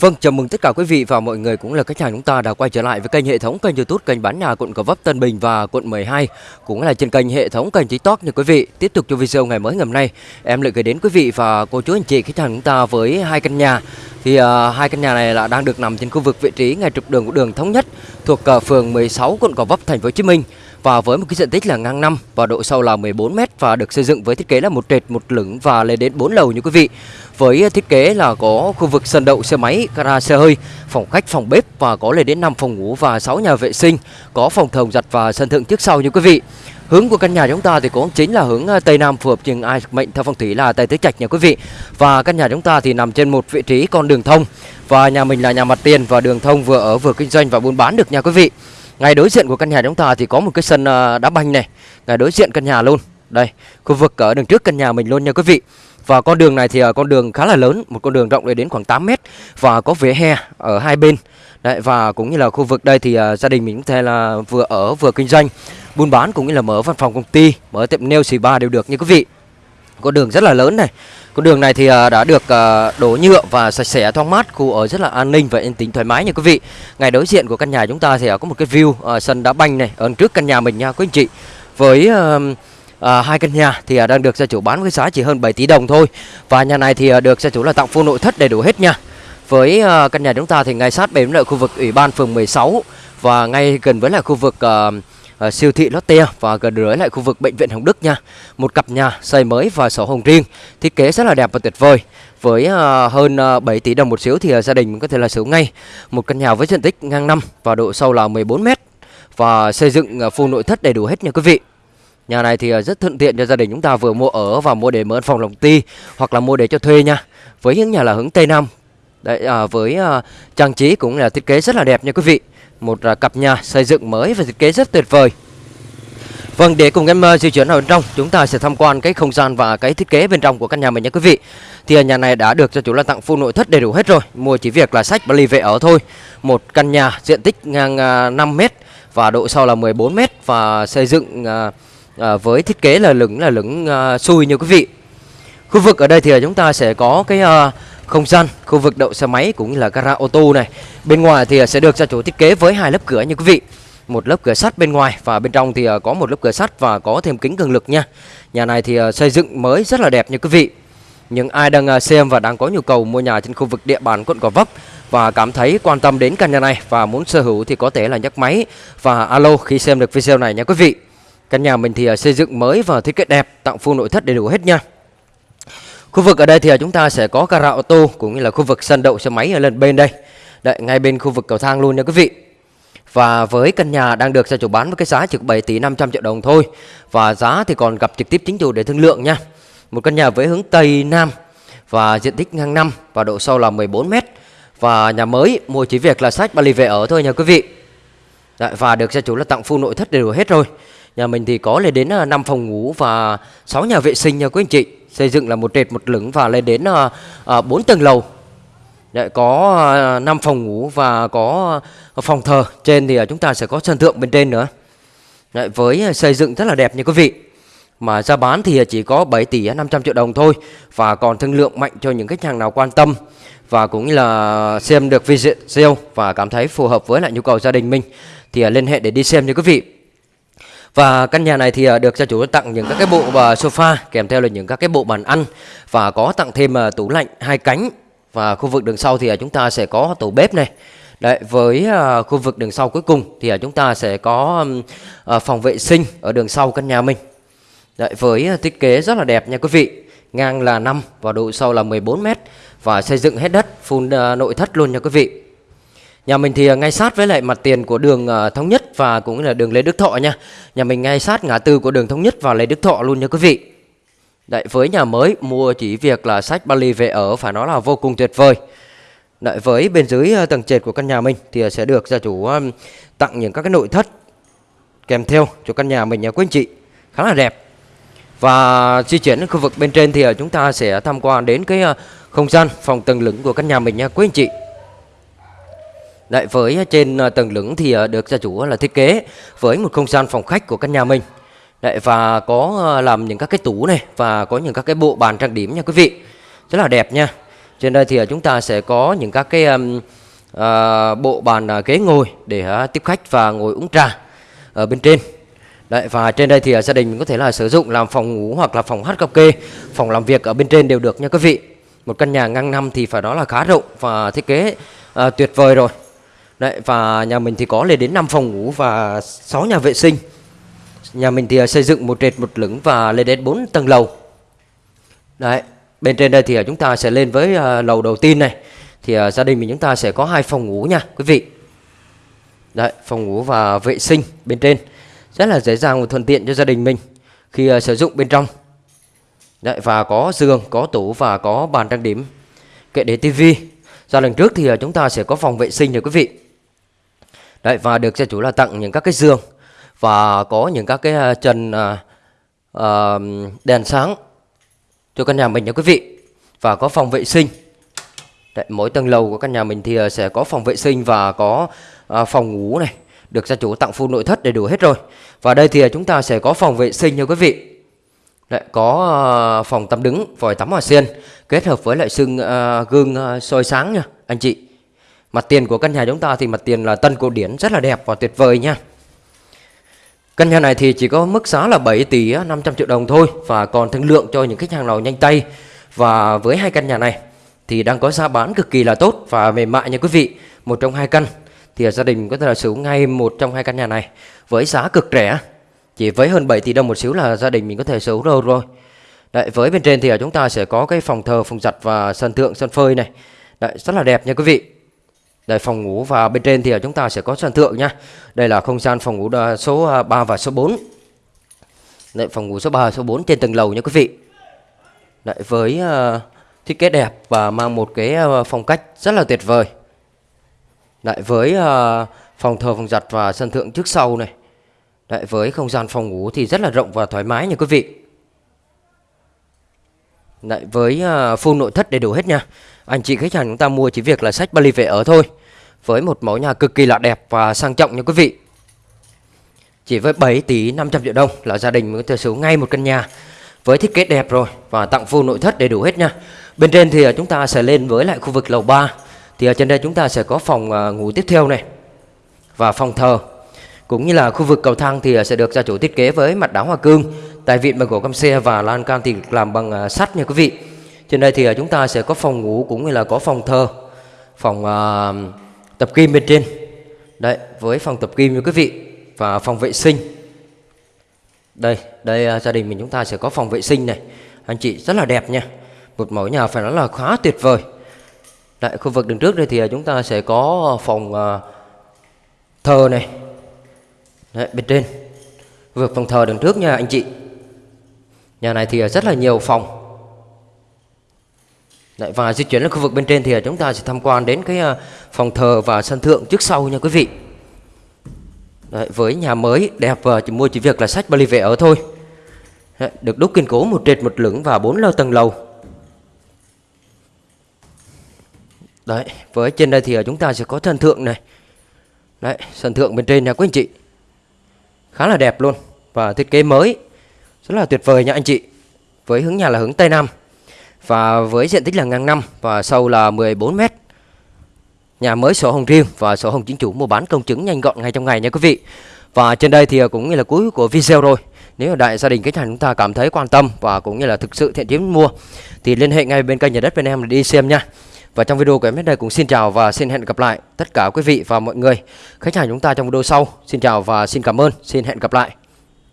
Vâng, chào mừng tất cả quý vị và mọi người cũng là khách hàng chúng ta đã quay trở lại với kênh hệ thống kênh YouTube kênh bán nhà quận Gò Vấp Tân Bình và quận 12 cũng là trên kênh hệ thống kênh TikTok nha quý vị. Tiếp tục cho video ngày mới ngày hôm nay, em lại gửi đến quý vị và cô chú anh chị khách hàng chúng ta với hai căn nhà. Thì uh, hai căn nhà này là đang được nằm trên khu vực vị trí ngay trục đường của đường thống nhất thuộc ờ, phường 16 quận Gò Vấp thành phố Hồ Chí Minh và với một cái diện tích là ngang năm và độ sâu là 14 m và được xây dựng với thiết kế là một trệt một lửng và lên đến 4 lầu như quý vị. Với thiết kế là có khu vực sân đậu xe máy, gara xe hơi, phòng khách, phòng bếp và có lên đến 5 phòng ngủ và 6 nhà vệ sinh, có phòng thồng giặt và sân thượng trước sau như quý vị. Hướng của căn nhà chúng ta thì cũng chính là hướng ờ, Tây Nam phù hợp trường ai mệnh theo phong thủy là Tây Tứ Trạch nha quý vị. Và căn nhà chúng ta thì nằm trên một vị trí con đường thông và nhà mình là nhà mặt tiền và đường thông vừa ở vừa kinh doanh và buôn bán được nha quý vị. Ngay đối diện của căn nhà chúng ta thì có một cái sân ờ, đá banh này, ngay đối diện căn nhà luôn. Đây, khu vực ở đường trước căn nhà mình luôn nha quý vị. Và con đường này thì ờ, con đường khá là lớn, một con đường rộng đến khoảng 8 mét và có vỉa hè ở hai bên. Đấy, và cũng như là khu vực đây thì uh, gia đình mình cũng thể là vừa ở vừa kinh doanh, buôn bán cũng như là mở văn phòng công ty, mở tiệm nail xì ba đều được như quý vị. Con đường rất là lớn này. Con đường này thì à, đã được à, đổ nhựa và sạch sẽ thoáng mát, khu ở rất là an ninh và yên tĩnh thoải mái nha quý vị. Ngay đối diện của căn nhà chúng ta thì à, có một cái view sân đá banh này ở trước căn nhà mình nha quý anh chị. Với à, hai căn nhà thì à, đang được gia chủ bán với giá chỉ hơn 7 tỷ đồng thôi và nhà này thì à, được gia chủ là tặng full nội thất đầy đủ hết nha với à, căn nhà chúng ta thì ngay sát bên lại khu vực ủy ban phường 16 và ngay gần với lại khu vực à, Ờ, siêu thị Lotte và gần rưỡi lại khu vực bệnh viện Hồng Đức nha một cặp nhà xây mới và sổ hồng riêng thiết kế rất là đẹp và tuyệt vời với uh, hơn ờ, uh, 7 tỷ đồng một xíu thì uh, gia đình có thể là sở ngay một căn nhà với diện tích ngang năm và độ sâu là 14 m và xây dựng uh, full nội thất đầy đủ hết nha quý vị Nhà này thì rất thuận tiện cho gia đình chúng ta vừa mua ở và mua để mở phòng lòng ti hoặc là mua để cho thuê nha. Với những nhà là hướng Tây Nam. Đấy à, với à, trang trí cũng là thiết kế rất là đẹp nha quý vị. Một à, cặp nhà xây dựng mới và thiết kế rất tuyệt vời. Vâng, để cùng em à, di chuyển vào bên trong, chúng ta sẽ tham quan cái không gian và cái thiết kế bên trong của căn nhà mình nha quý vị. Thì à, nhà này đã được cho chủ là tặng full nội thất đầy đủ hết rồi, mua chỉ việc là sách và ly về ở thôi. Một căn nhà diện tích ngang 5 m và độ sâu là 14 m và xây dựng với thiết kế là lửng là lửng xui như quý vị khu vực ở đây thì chúng ta sẽ có cái không gian khu vực đậu xe máy cũng như là gara ô tô này bên ngoài thì à, sẽ được gia chủ thiết kế với hai lớp cửa như quý vị một lớp cửa sắt bên ngoài và bên trong thì à, có một lớp cửa sắt và có thêm kính cường lực nha nhà này thì à, xây dựng mới rất là đẹp như quý vị những ai đang xem và đang có nhu cầu mua nhà trên khu vực địa bàn quận Gò Vấp và cảm thấy quan tâm đến căn nhà này và muốn sở hữu thì có thể là nhấc máy và alo khi xem được video này nha quý vị. Căn nhà mình thì xây dựng mới và thiết kế đẹp, tặng full nội thất đầy đủ hết nha. Khu vực ở đây thì chúng ta sẽ có gara ô tô cũng như là khu vực sân đậu xe máy ở lần bên đây. Đấy, ngay bên khu vực cầu thang luôn nha quý vị. Và với căn nhà đang được gia chủ bán với cái giá chỉ 7 tỷ 500 triệu đồng thôi. Và giá thì còn gặp trực tiếp chính chủ để thương lượng nha. Một căn nhà với hướng Tây Nam và diện tích ngang năm và độ sâu là 14 m. Và nhà mới mua chỉ việc là sách ba lì về ở thôi nha quý vị. Đấy, và được gia chủ là tặng full nội thất đầy đủ hết rồi. Nhà mình thì có lên đến à, 5 phòng ngủ và 6 nhà vệ sinh nha quý anh chị. Xây dựng là một trệt một lửng và lên đến à, 4 tầng lầu. Đấy, có 5 phòng ngủ và có phòng thờ. Trên thì chúng ta sẽ có sân thượng bên trên nữa. Đấy, với xây dựng rất là đẹp nha quý vị. Mà giá bán thì chỉ có 7 tỷ 500 triệu đồng thôi Và còn thương lượng mạnh cho những khách hàng nào quan tâm Và cũng như là xem được video Và cảm thấy phù hợp với lại nhu cầu gia đình mình Thì liên hệ để đi xem nha quý vị và căn nhà này thì à, được gia chủ tặng những các cái bộ và sofa kèm theo là những các cái bộ bàn ăn và có tặng thêm à, tủ lạnh hai cánh và khu vực đường sau thì à, chúng ta sẽ có tủ bếp này. Đấy, với khu vực đường sau cuối cùng thì chúng ta sẽ có phòng vệ sinh ở đường sau căn nhà mình. Đấy, với thiết kế rất là đẹp nha quý vị. Ngang là 5 và độ sâu là 14 m và xây dựng hết đất full nội thất luôn nha quý vị. Nhà mình thì ngay sát với lại mặt tiền của đường Thống Nhất và cũng là đường Lê Đức Thọ nha. Nhà mình ngay sát ngã tư của đường Thống Nhất và Lê Đức Thọ luôn nha quý vị. Đấy, với nhà mới mua chỉ việc là sách Bali về ở phải nói là vô cùng tuyệt vời. Đấy, với bên dưới ờ, tầng trệt của căn nhà mình thì ờ, sẽ được gia chủ ờ, tặng những các cái nội thất kèm theo cho căn nhà mình nha quý anh chị. Khá là đẹp. Và di chuyển đến khu vực bên trên thì chúng ta sẽ tham quan đến cái không gian phòng tầng lửng của căn nhà mình nha quý anh chị. Đấy, với trên ờ, tầng lửng thì ờ, được gia chủ ờ, là thiết kế với một không gian phòng khách của căn nhà mình. Đấy, và có làm những các cái tủ này và có những các cái bộ bàn trang điểm nha quý vị. Rất là đẹp nha. Trên đây thì chúng ta sẽ có những các cái um, uh, bộ bàn uh, ghế ngồi để uh, tiếp khách và ngồi uống trà ở bên trên. Đấy, và trên đây thì uh, gia đình mình có thể là sử dụng làm phòng ngủ hoặc là phòng hát karaoke, phòng làm việc ở bên trên đều được nha quý vị. Một căn nhà ngang năm thì phải đó là khá rộng và thiết kế uh, tuyệt vời rồi. Đấy, và nhà mình thì có lên đến 5 phòng ngủ và 6 nhà vệ sinh. Nhà mình thì à, xây dựng một trệt một lửng và lên đến 4 tầng lầu. Đấy, bên trên đây thì à, chúng ta sẽ lên với à, lầu đầu tiên này. Thì gia đình mình chúng ta sẽ có hai phòng ngủ nha quý vị. Đấy, phòng ngủ và vệ sinh bên trên. Rất là dễ dàng và thuận tiện cho gia đình mình khi sử dụng bên trong. Đấy, và có giường, có tủ và có bàn trang điểm, kệ để tivi. Ra lần trước thì chúng ta sẽ có phòng vệ sinh rồi quý vị. Đấy, và được gia chủ là tặng những các cái giường và có những các cái à, trần uh, uh, đèn sáng cho căn nhà mình nha quý vị. Và có phòng vệ sinh. Đấy, mỗi tầng lầu của căn nhà mình thì sẽ có phòng vệ sinh và có uh, phòng ngủ này được gia chủ tặng full nội thất đầy đủ hết rồi. Và đây thì chúng ta sẽ có phòng vệ sinh nha quý vị. Đấy, có phòng tắm đứng vòi tắm hòa sen kết hợp với lại xương uh, gương uh, soi sáng nha anh chị mặt tiền của căn nhà chúng ta thì mặt tiền là tân cổ điển rất là đẹp và tuyệt vời nha Căn nhà này thì chỉ có mức giá là 7 tỷ 500 triệu đồng thôi và còn thương lượng cho những khách hàng nào nhanh tay. Và với hai căn nhà này thì đang có giá bán cực kỳ là tốt và mềm mại nha quý vị. Một trong hai căn thì gia đình có thể là sử dụng ngay một trong hai căn nhà này với giá cực rẻ. Chỉ với hơn 7 tỷ đồng một xíu là gia đình mình có thể sở hữu rồi rồi. Đấy, với bên trên thì chúng ta sẽ có cái phòng thờ, phòng giặt và sân thượng, sân phơi này. Đấy, rất là đẹp nha quý vị. Đây phòng ngủ và bên trên thì chúng ta sẽ có sân thượng nha. Đây là không gian phòng ngủ số à, 3 và số 4. Đây phòng ngủ số 3 và số 4 trên tầng lầu nha quý vị. Đấy với uh, thiết kế đẹp và mang một cái uh, phong cách rất là tuyệt vời. Đấy với uh, phòng thờ phòng giặt và sân thượng trước sau này. Đấy với không gian phòng ngủ thì rất là rộng và thoải mái nha quý vị. Đấy với uh, full nội thất đầy đủ hết nha. Anh chị khách hàng chúng ta mua chỉ việc là sách Bali về ở thôi. Với một mẫu nhà cực kỳ là đẹp và sang trọng nha quý vị. Chỉ với 7 tỷ 500 triệu đồng là gia đình mới có thể sở ngay một căn nhà. Với thiết kế đẹp rồi và tặng full nội thất đầy đủ hết nha. Bên trên thì à, chúng ta sẽ lên với lại khu vực lầu 3 Thì ở trên đây chúng ta sẽ có phòng ngủ tiếp theo này Và phòng thờ. Cũng như là khu vực cầu thang thì sẽ được gia chủ thiết kế với mặt đá hoa cương, Tại vịn bằng gỗ cam xe và lan can thì làm bằng à, sắt nha quý vị. Trên đây thì à, chúng ta sẽ có phòng ngủ cũng như là có phòng thờ, phòng uh, tập kim bên trên. Đấy, với phòng tập kim như quý vị và phòng vệ sinh. Đây, đây uh, gia đình mình chúng ta sẽ có phòng vệ sinh này. Anh chị rất là đẹp nha. Một mẫu nhà phải nói là khá tuyệt vời. Tại khu vực đường trước đây thì chúng ta sẽ có phòng uh, thờ này. Đấy, bên trên. Khu vực phòng thờ đường trước nha anh chị. Nhà này thì rất là nhiều phòng Đấy, và di chuyển lên khu vực bên trên thì chúng ta sẽ tham quan đến cái à, phòng thờ và sân thượng trước sau nha quý vị. Đấy, với nhà mới đẹp và chỉ mua chỉ việc là sách Bali về ở thôi. Đấy, được đúc kiên cố một trệt một lửng và bốn lầu tầng lầu. Đấy, với trên đây thì chúng ta sẽ có sân thượng này. Đấy, sân thượng bên trên nha quý anh chị. Khá là đẹp luôn và thiết kế mới. Rất là tuyệt vời nha anh chị. Với hướng nhà là hướng Tây Nam và với diện tích là ngang năm và sâu là 14 mét. Nhà mới sổ hồng riêng và sổ hồng chính chủ mua bán công chứng nhanh gọn ngay trong ngày nha quý vị. Và trên đây thì cũng như là cuối của video rồi. Nếu đại gia đình khách hàng chúng ta cảm thấy quan tâm và cũng như là thực sự thiện chí mua thì liên hệ ngay bên kênh nhà đất bên em để đi xem nha. Và trong video của em đến đây cũng xin chào và xin hẹn gặp lại tất cả quý vị và mọi người khách hàng chúng ta trong video sau. Xin chào và xin cảm ơn, xin hẹn gặp lại.